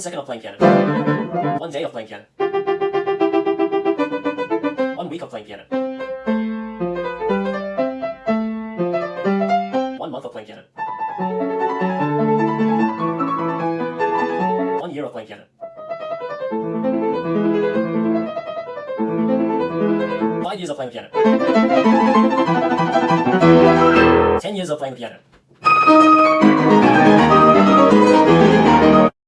One second of playing piano. One day of playing piano. One week of playing piano. One month of playing piano. One year of playing piano. Five years of playing piano. Ten years of playing piano.